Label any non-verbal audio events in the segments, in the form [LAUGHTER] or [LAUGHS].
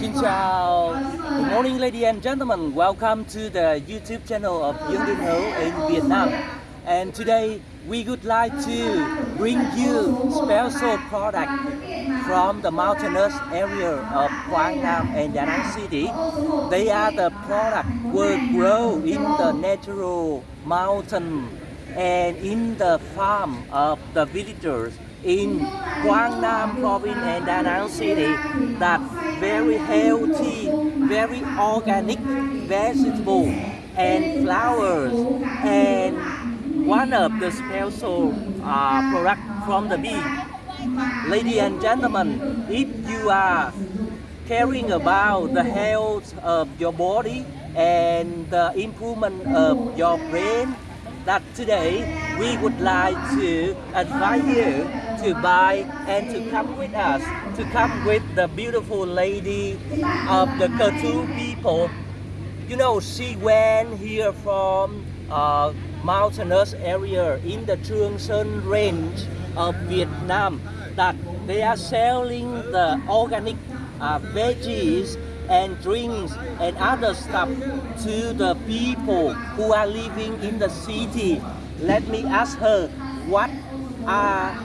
Xin chào. Good morning, ladies and gentlemen. Welcome to the YouTube channel of Dương Đình Hữu in Vietnam. And today we would like to bring you special product from the mountainous area of Quang Nam and Da Nang City. They are the product will grow in the natural mountain and in the farm of the villagers in Nam province and Da Nang City that very healthy, very organic vegetable and flowers and one of the special uh, product from the bee. Ladies and gentlemen, if you are caring about the health of your body and the improvement of your brain, that today we would like to advise you to buy and to come with us, to come with the beautiful lady of the Ketu people. You know, she went here from uh, mountainous area in the Trường Sơn range of Vietnam that they are selling the organic uh, veggies and drinks and other stuff to the people who are living in the city. Let me ask her what are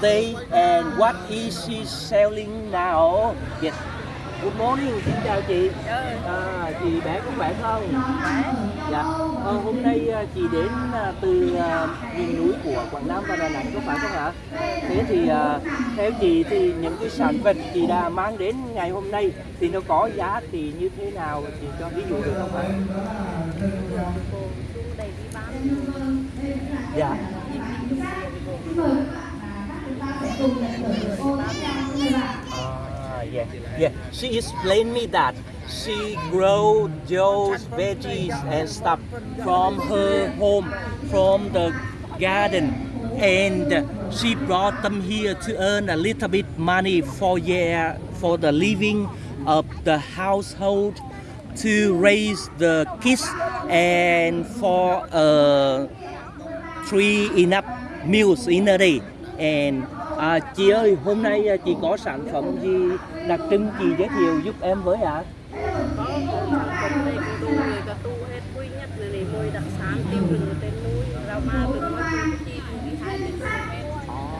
they and what is she selling now? Yes. Good morning, xin chào chị. À, chị bé có khỏe không? Dạ. Ờ, hôm nay à, chị đến à, từ à, miền núi của Quảng Nam và Đà Nẵng có phải không ạ? Thế thì à, theo chị thì những cái sản vật chị đã mang đến ngày hôm nay thì nó có giá trị như thế nào? Chị cho ví dụ được không ạ? Dạ. Ah, yeah, yeah. She explained me that she grow those veggies and stuff from her home, from the garden, and she brought them here to earn a little bit money for year for the living of the household, to raise the kids, and for uh, three enough meals in a day. And À, chị ơi, hôm nay à, chị có sản phẩm gì đặc trưng chị giới thiệu giúp em với ạ? có có đây có đồ người có tu hết quý nhất là này mùi đặc sản tiêu rừng núi rau ma rừng mới chi chi đi hai đến hết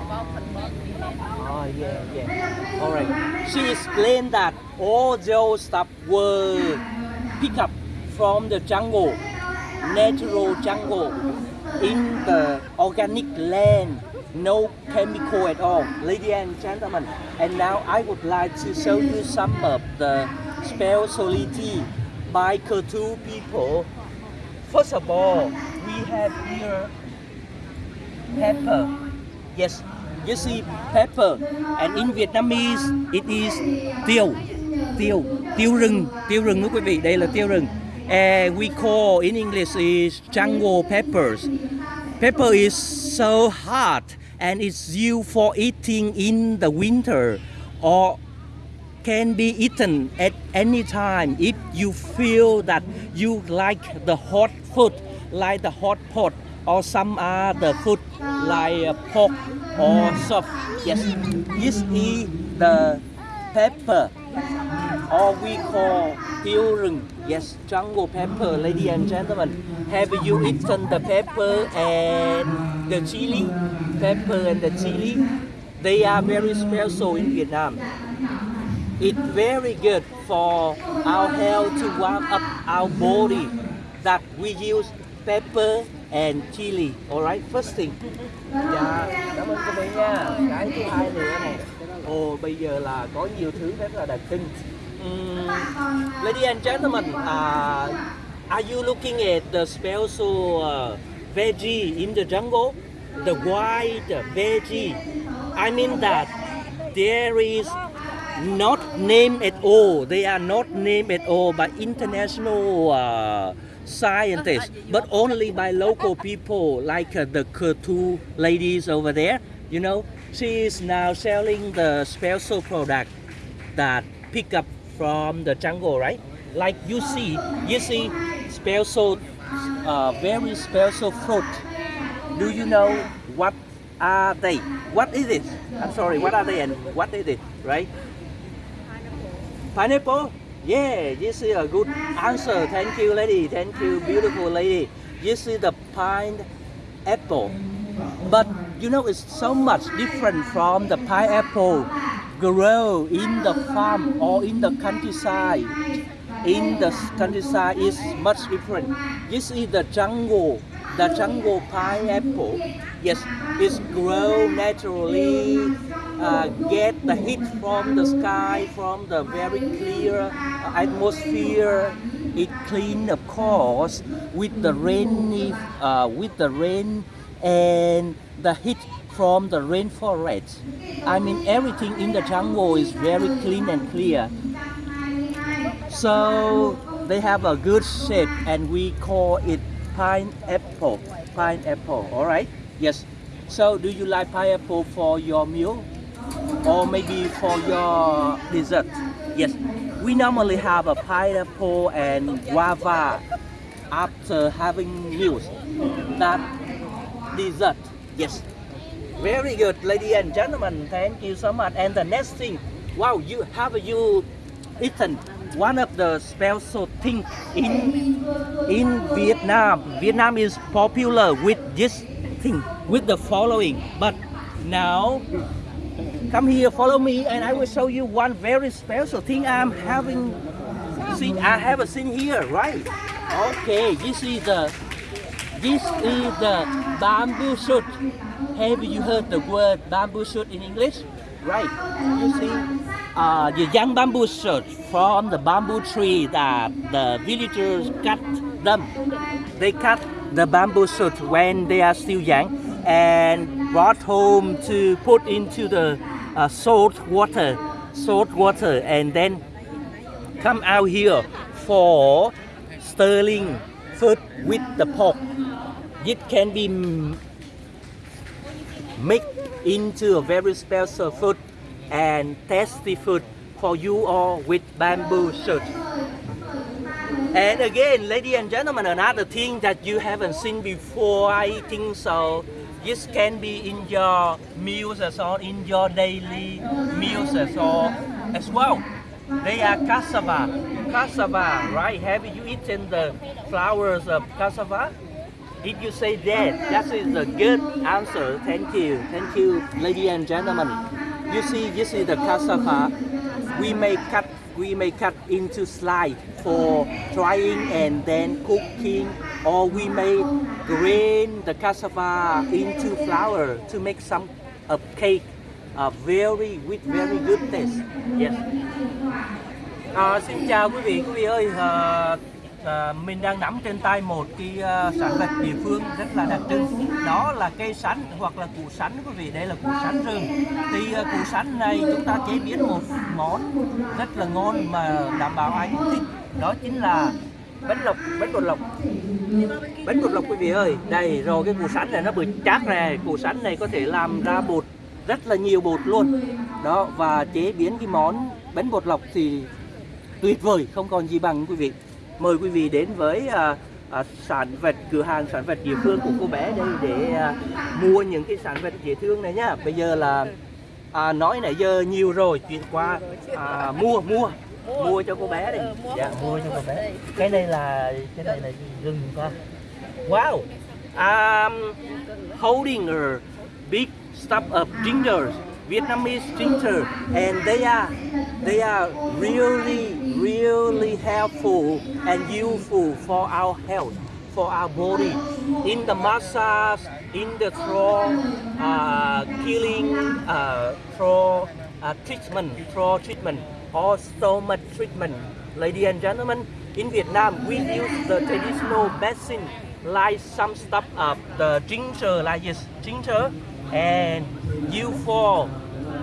có phần bớt đi hết Oh yeah, yeah. All right. She explained that all those stuff were picked up from the jungle, natural jungle, in the organic land, no chemical at all. Ladies and gentlemen, and now I would like to show you some of the specialty by Ketu people. First of all, we have here pepper. Yes, you see pepper, and in Vietnamese it is tiêu, tiêu, tiêu rừng, tiêu rừng đó quý vị, đây là tiêu rừng. And we call in English is jungle peppers. Pepper is so hot and it's used for eating in the winter or can be eaten at any time if you feel that you like the hot food like the hot pot or some other food like pork or soft yes this is the pepper or we call tiêu rừng. Yes jungle pepper ladies and gentlemen have you eaten the pepper and the chili? Pepper and the chili. They are very special in Vietnam. It's very good for our health to warm up our body that we use pepper and chili alright first thing dạ cảm ơn cô bé nha cái thứ hai nữa này ồ bây giờ là có nhiều thứ rất là đặc trưng Um, ladies and gentlemen, uh, are you looking at the special uh, veggie in the jungle? The white veggie. I mean that there is not name at all. They are not name at all by international uh, scientists, but only by local people like uh, the Ketu ladies over there. You know, she is now selling the special product that pick up from the jungle, right? Like you see, you see special, uh, very special fruit. Do you know what are they? What is it? I'm sorry, what are they and what is it, right? Pineapple? Yeah, this is a good answer. Thank you, lady. Thank you, beautiful lady. This is the pineapple. But you know, it's so much different from the pineapple grow in the farm or in the countryside. In the countryside is much different. This is the jungle, the jungle pineapple. Yes, it's grow naturally, uh, get the heat from the sky, from the very clear uh, atmosphere. It clean, of course, with the rain, uh, with the rain and the heat from the rainforest. I mean, everything in the jungle is very clean and clear. So they have a good shape, and we call it pineapple. Pineapple, all right? Yes. So, do you like pineapple for your meal, or maybe for your dessert? Yes. We normally have a pineapple and guava after having meals. That dessert. Yes. Very good, ladies and gentlemen. Thank you so much. And the next thing, wow, you have you eaten one of the special thing in in Vietnam. Vietnam is popular with this thing, with the following. But now, come here, follow me, and I will show you one very special thing I'm having seen. I haven't seen here, right? Okay, this is the this is the bamboo shoot. Have you heard the word bamboo shoot in English? Right. You see, uh, the young bamboo shoot from the bamboo tree that the villagers cut them. They cut the bamboo shoot when they are still young and brought home to put into the uh, salt water, salt water, and then come out here for stirring food with the pork. It can be m- made into a very special food and tasty food for you all with bamboo shoot. And again, ladies and gentlemen, another thing that you haven't seen before, I think so. This can be in your meals as well, in your daily meals as well. As well. They are cassava. Cassava, right? Have you eaten the flowers of cassava? Did you say that? That is a good answer. Thank you. Thank you, ladies and gentlemen. You see, this is the cassava. We may cut we may cut into slice for drying and then cooking or we may grind the cassava into flour to make some a cake uh, very with very good taste. Yes. À, xin chào quý vị, quý vị ơi, à, à, mình đang nắm trên tay một cái à, sản vật địa phương rất là đặc trưng. Đó là cây sắn hoặc là củ sắn quý vị, đây là củ sắn rừng. Thì à, củ sắn này chúng ta chế biến một món rất là ngon mà đảm bảo ai cũng thích. Đó chính là bánh lọc, bánh bột lọc. Bánh bột lọc quý vị ơi, đây rồi cái củ sắn này nó bự chát này, củ sắn này có thể làm ra bột rất là nhiều bột luôn. Đó và chế biến cái món bánh bột lọc thì tuyệt vời không còn gì bằng quý vị mời quý vị đến với à, à, sản vật cửa hàng sản vật địa phương của cô bé đây để à, mua những cái sản vật dễ thương này nhá. Bây giờ là à, nói nãy giờ nhiều rồi chuyện qua à, mua mua mua cho cô bé đây dạ mua cho cô bé. Cái này là cái này là gừng con wow! Um, holding a big stuff of ginger. Vietnamese ginger and they are they are really really helpful and useful for our health for our body. In the massage in the throat uh, killing uh, throat uh, treatment throat treatment or stomach treatment. Ladies and gentlemen in Vietnam we use the traditional medicine like some stuff of the ginger like this ginger and you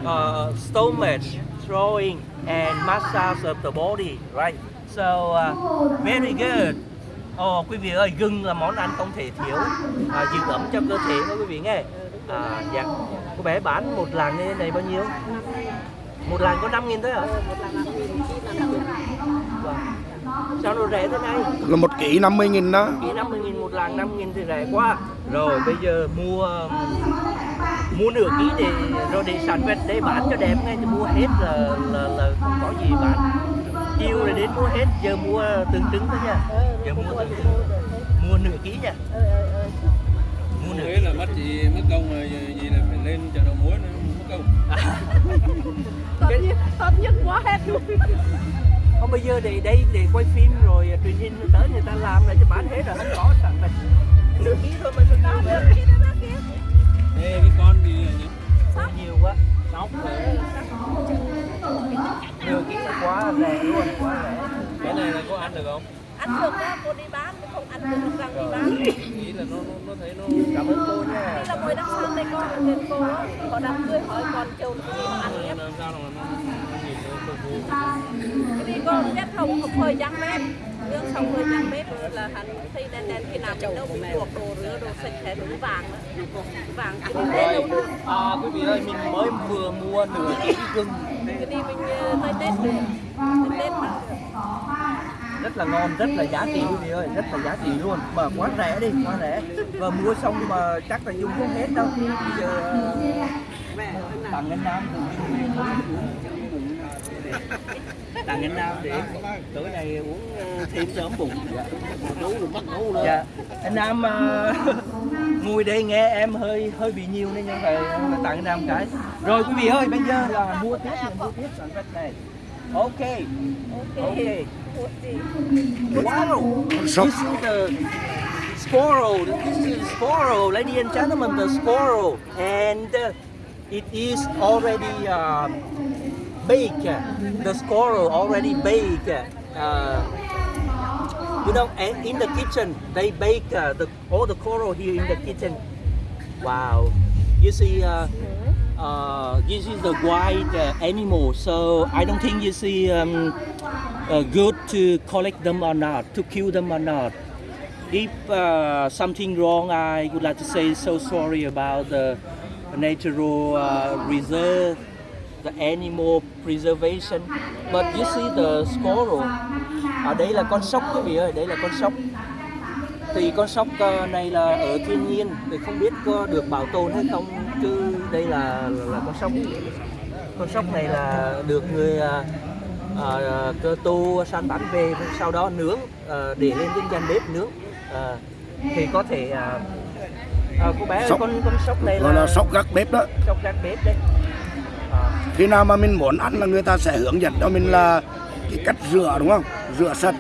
uh, stomach, throwing, and massage of the body, right? So uh, very good. Ồ quý vị ơi, gừng là món ăn không thể thiếu à, giữ ấm cho cơ thể đó quý vị nghe. À, dạ. Cô bé bán một lạng như thế này bao nhiêu? Một làng có 5 nghìn thôi hả? Wow. Sao nó rẻ thế này? là một ký 50 nghìn đó. Ký 50 nghìn một làng 5 nghìn thì rẻ quá. Rồi bây giờ mua Mua nửa ký để Rồi để sản vật để bán cho đẹp ngay Thì mua hết là, là, là không có gì bán. Mua hết giờ mua từng trứng thôi nha. Ờ giờ rồi mua từng được trứng mua nửa ký nha. Ờ ờ ờ. Mua nửa Nghĩa là mất gì mất công rồi gì là phải lên chợ đầu mối nữa tốt nhất tốt nhất quá hết luôn. Không bây giờ để đây để quay phim rồi à, truyền hình tới người ta làm lại cho bán hết rồi không có sẵn mình nửa ký thôi mà sao Đó, nhiều được kia đó kia Ê, cái con nhỉ? Quá nhiều quá. Nóng rồi ký là quá rẻ luôn quá rẻ. Cái này là có ăn được không? Ăn được đó cô đi bán đây nay con đến cô có đám cưới hỏi con chồng dạ, cái gì mà ăn nhé cái gì con biết không không hơi trắng mép nhưng xong hơi trắng mép là hắn thấy đen đen khi nào đâu cũng buộc đồ rửa đồ sạch sẽ đúng vàng vàng cái gì đấy à quý vị ơi mình mới vừa mua nửa ký gừng. Cái đi mình tới tết rồi tết mà rất là ngon, rất là giá trị, quý vị ơi, rất là giá trị luôn. Mà quá rẻ đi quá rẻ. Và mua xong mà chắc là dùng không hết đâu. Bây giờ ờ, tặng anh Nam tặng anh Nam để tối nay uống ờ, thêm sớm bụng. Dạ. nấu được nấu dạ. Anh Nam ờ, [LAUGHS] ngồi đây nghe em hơi hơi bị nhiều nên nhưng phải tặng anh Nam cái. Rồi, quý vị ơi, bây giờ là mua tiếp mua tiếp sản phẩm này. Ok ok ok Wow! This is the squirrel. This is squirrel, ladies and gentlemen, the squirrel, and uh, it is already um, baked. The squirrel already baked. Uh, you know, and in the kitchen they bake uh, the all the coral here in the kitchen. Wow! You see. Uh, this is the wild uh, animal, so I don't think you see um, uh, good to collect them or not, to kill them or not. If uh, something wrong, I would like to say so sorry about the natural uh, reserve, the animal preservation. But you see the squirrel. Ở đây là con sóc quý vị ơi, đây là con sóc. Thì con sóc ờ, này là ở thiên nhiên, thì không biết có được bảo tồn hay không, chứ đây là là, con sóc. Con sóc này là được người ờ, ờ, cơ tu săn bắn về, sau đó nướng ờ, để lên trên gian bếp nướng. Ờ, thì có thể ờ, ờ, cô bé Sóc. con con sóc này là, là sóc gác bếp đó sóc gác bếp đấy. Ờ, khi nào mà mình muốn ăn là người ta sẽ hướng dẫn cho mình là cái cách rửa đúng không rửa sạch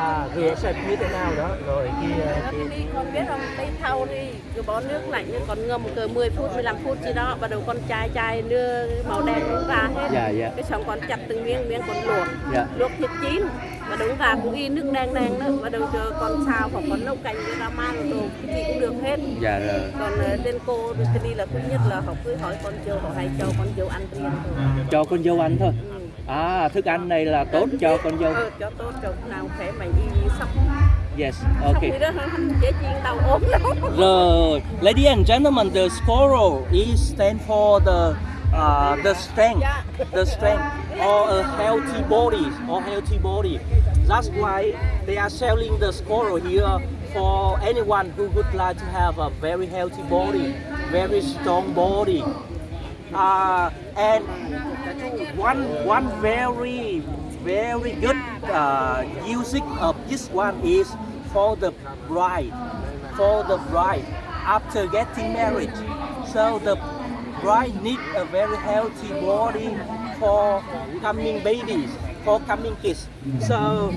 à rửa sạch như thế nào đó? Rồi kia Đó, kia cái đi con biết không? Đi thau đi cứ bỏ nước lạnh còn ngâm cỡ 10 phút 15 phút gì đó bắt đầu con chai chai đưa màu đen nó ra hết. Dạ, dạ. cái xong con chặt từng miếng miếng con luộc. Dạ. luộc thịt chín và đúng ra cũng y nước đen đen nữa bắt đầu cho con xào hoặc con nấu canh với ra man đồ cái gì cũng được hết. Dạ rồi. Còn ờ, trên cô cái đi là thứ nhất là họ cứ hỏi con dâu họ hay cho con dâu ăn riêng thôi. Cho con dâu ăn thôi. Ừ. à thức ăn này là tốt cho con dâu. ờ, cho tốt cho nào khỏe mạnh y sóc yes okay rồi ladies and gentlemen the squirrel is stand for the uh, the strength the strength or a healthy body or healthy body. That's why they are selling the squirrel here for anyone who would like to have a very healthy body very strong body. Uh, and one one very very good uh, of this one is for the bride. For the bride. After getting married. So the bride need a very healthy body for coming babies for coming kids. So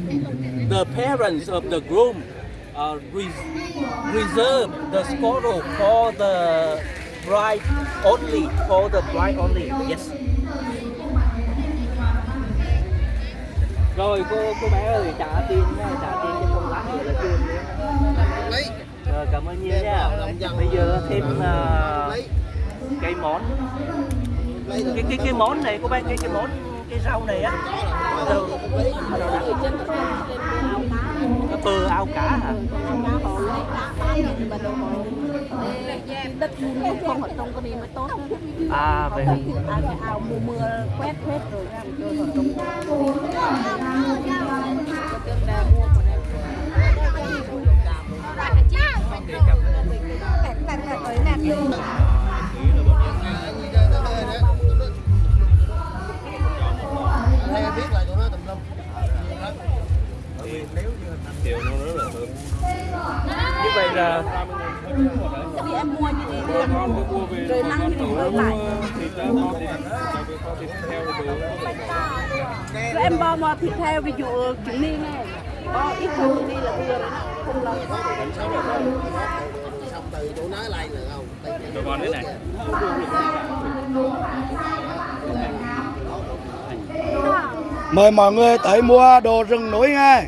the parents of the groom uh, res- reserve the squirrel for the bride only for the bride only. Yes rồi cô cô bé ơi trả tiền trả tiền cho con lát nữa là chưa nữa. Rồi cảm ơn nhiều nha. bây giờ thêm uh, cây món. Cái cái cái món này cô bé cái cái món cái rau này á. Từ cái bờ ao cá hả đất luôn không ở trong cái này mới tốt à vậy hả ao mùa mưa quét hết rồi ra rồi còn trong Hãy subscribe rồi mang thì mình lại rồi em bo mò thịt heo ví dụ trứng ni này bo ít hơn đi là vừa không lâu từ chỗ nói lại được không? Mời mọi người tới mua đồ rừng núi nghe,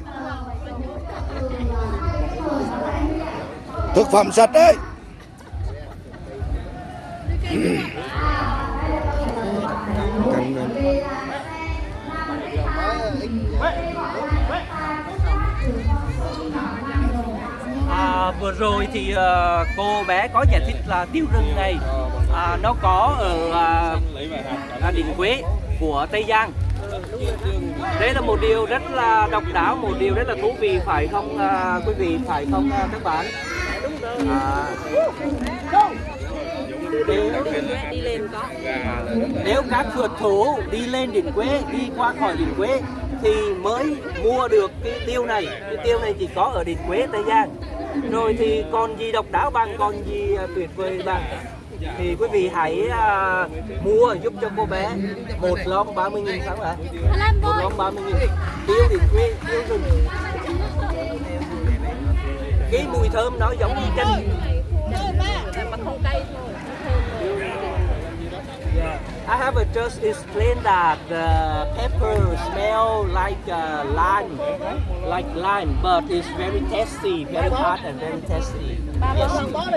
Thực phẩm sạch đấy. À, vừa rồi thì uh, cô bé có giải thích là tiêu rừng này à, nó có ở à, à, đỉnh Quế của Tây Giang. Đây là một điều rất là độc đáo, một điều rất là thú vị phải không à, quý vị, phải không à, các bạn? À, nếu, đi lên có nếu các phượt thủ đi lên đỉnh Quế, đi qua khỏi đỉnh Quế thì mới mua được cái tiêu này. Cái tiêu này chỉ có ở đỉnh Quế Tây Giang. Rồi thì còn gì độc đáo bằng, còn gì à, tuyệt vời bằng thì quý vị hãy uh, mua giúp cho cô bé một lon 30 nghìn phải không ạ? Một lon 30 nghìn tiêu đỉnh Quế, tiêu rừng cái mùi thơm nó giống như chanh mà không cay thôi I have just explained that the pepper smell like uh, lime, like lime, but it's very tasty, very hot and very tasty. Yes. con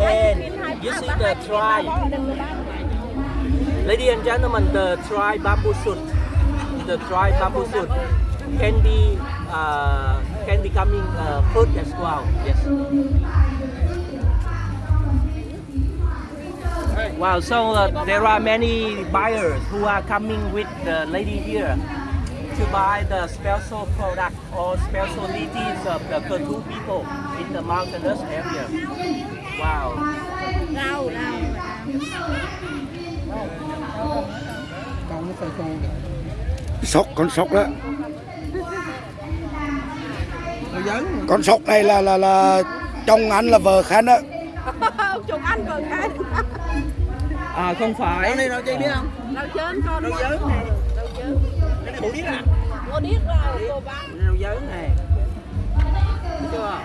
And you see the tribe, ladies and gentlemen, the tribe bamboo shoot, the tribe bamboo shoot can be uh, can becoming uh, fruit as well. Yes. Wow, so uh, there are many buyers who are coming with the lady here to buy the special product or specialties of the Ketu people in the mountainous area. Wow. rau rau sóc con sóc đó. Con sóc này là là là chồng anh là vợ khen đó. [LAUGHS] Chồng ăn vợ cái À không phải. rau chớn con rau dớn này rau chớn Cái này bộ điếc à? mua điếc rau cô bán Rau dớn này. Thấy chưa?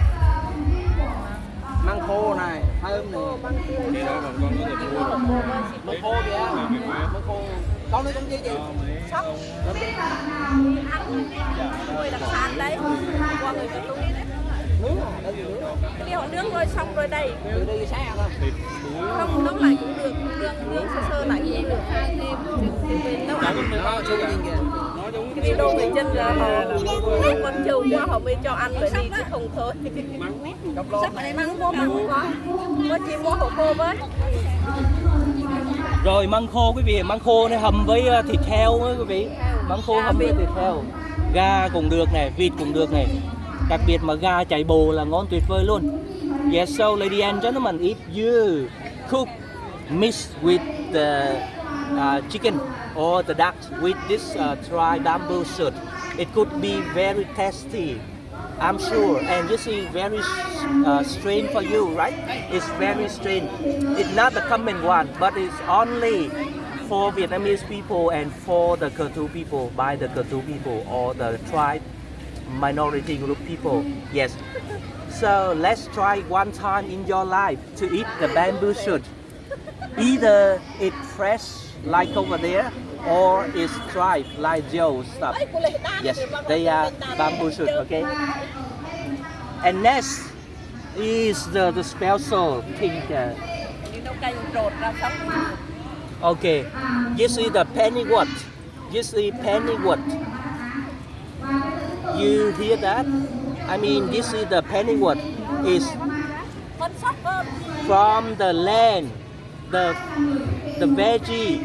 Măng khô này, thơm này. khi đó còn con có thể mua được Măng khô kìa. Măng khô. Con nói con gì chị? sóc nuôi đặc sản đấy qua người ta nuôi đấy Gì nướng? rồi xong rồi xa không? nấu lại cũng được nướng nướng sơ sơ lại cũng được nấu ăn cái video người chân là họ thấy con trâu quá họ mới cho ăn rồi đi chứ không thôi sắp ở đây măng khô măng khô có chị mua hổ khô với Rồi măng khô quý vị, măng khô này hầm với ờ, thịt heo quý vị. Măng khô hầm với thịt heo. Gà cũng được này, vịt cũng được này. Đặc biệt mà gà chạy bồ là ngon tuyệt vời luôn. Yes, so ladies and gentlemen, if you cook mix with the uh, chicken or the duck with this uh, dry bamboo shoot, it could be very tasty. I'm sure, and you see, very uh, strange for you, right? It's very strange. It's not the common one, but it's only for Vietnamese people and for the Ketu people, by the Ketu people or the tribe minority group people. Yes. So let's try one time in your life to eat the bamboo shoot. Either it's fresh like over there, or it's dried like Joe's stuff. Yes, they are bamboo shoot, okay? And next is the, the special thing. Uh, okay, you see the pennywort? You see pennywort? You hear that? I mean, this is the pennywort is from the land. The the veggie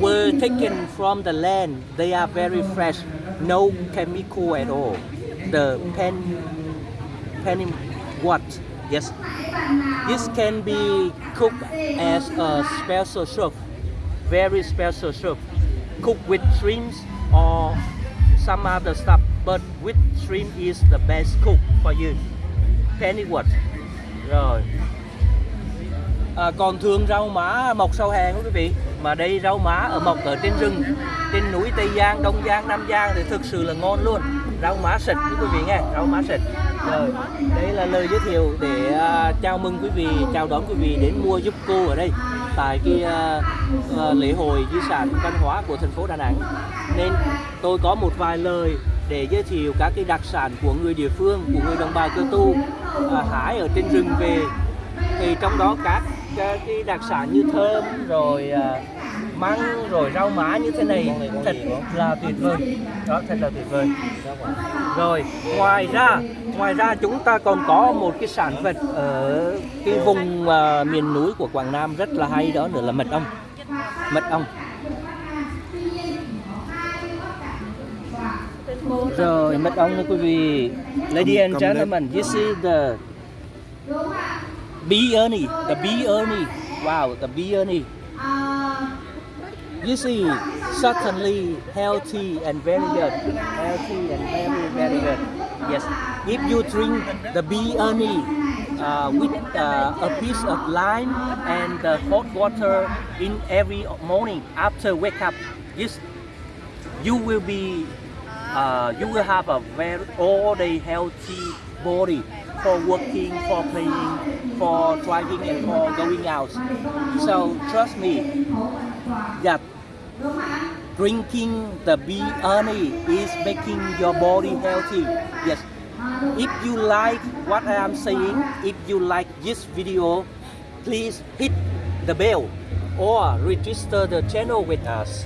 were taken from the land. They are very fresh, no chemical at all. The pen what? Yes. This can be cooked as a special soup, very special soup, cooked with shrimps or some other stuff, but with shrimp is the best cook for you. Pennyworth. Rồi. À, còn thường rau má mọc sau hè quý vị mà đây rau má ở mọc ở trên rừng trên núi Tây Giang, Đông Giang, Nam Giang thì thực sự là ngon luôn rau má sạch quý vị nghe rau má sạch rồi đây là lời giới thiệu để uh, chào mừng quý vị chào đón quý vị đến mua giúp cô ở đây tại cái uh, uh, lễ hội di sản văn hóa của thành phố Đà Nẵng nên tôi có một vài lời để giới thiệu các cái đặc sản của người địa phương của người đồng bào cơ tu à, hái ở trên rừng về. Thì trong đó các cái, cái đặc sản như thơm rồi à, măng rồi rau má như thế này thật là tuyệt vời. Đó thật là tuyệt vời. Rồi ngoài ra ngoài ra chúng ta còn có một cái sản vật ở cái vùng à, miền núi của Quảng Nam rất là hay đó nữa là mật ong. Mật ong. Rồi mật ong nha quý vị. Lady and gentlemen you see the bee ernie the bee ernie. Wow the bee ernie. You see certainly healthy and very good. Healthy and very very good. Yes. If you drink the bee ernie uh, with uh, a piece of lime and uh, hot water in every morning after wake up yes you will be uh, you will have a very all day healthy body for working for playing for driving and for going out. So trust me that drinking the bee honey is making your body healthy. Yes. If you like what i am saying if you like this video please hit the bell or register the channel with us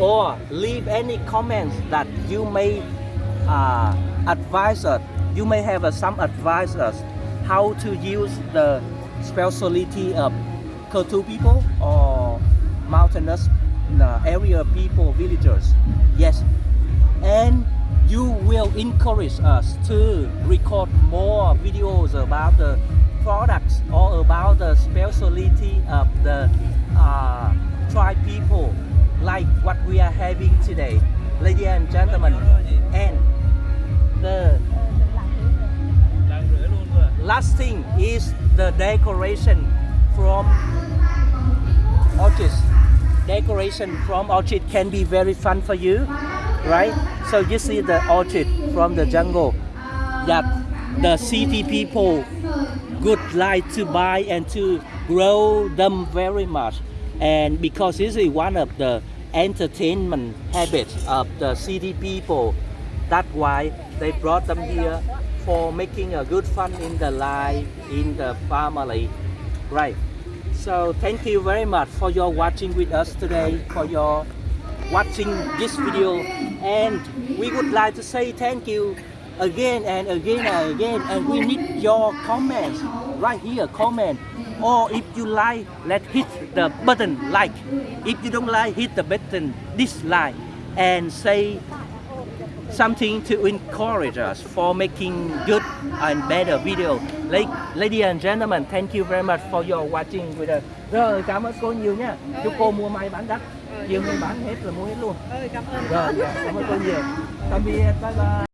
or leave any comments that you may uh, advise us. You may have uh, some advice us how to use the specialty of Kotu people or mountainous uh, area people, villagers. Yes, and you will encourage us to record more videos about the products or about the specialty of the uh, tribe people like what we are having today. Ladies and gentlemen and the last thing is the decoration from orchids decoration from orchid can be very fun for you right? So you see the orchid from the jungle. That the city people good like to buy and to grow them very much and because this is one of the entertainment habits of the city people that's why they brought them here for making a good fun in the life in the family. Right. So thank you very much for your watching with us today for your watching this video. And we would like to say thank you again and again and again. And we need your comments. Right here comment or if you like let hit the button like if you don't like hit the button dislike and say something to encourage us for making good and better video. La- Ladies and gentlemen, thank you very much for your watching with us. Rồi, cảm ơn cô nhiều nha. Chúc cô mua may bán đắt. Chiều nay bán hết rồi mua hết luôn. Rồi, cảm ơn cô nhiều. Tạm biệt, bye bye.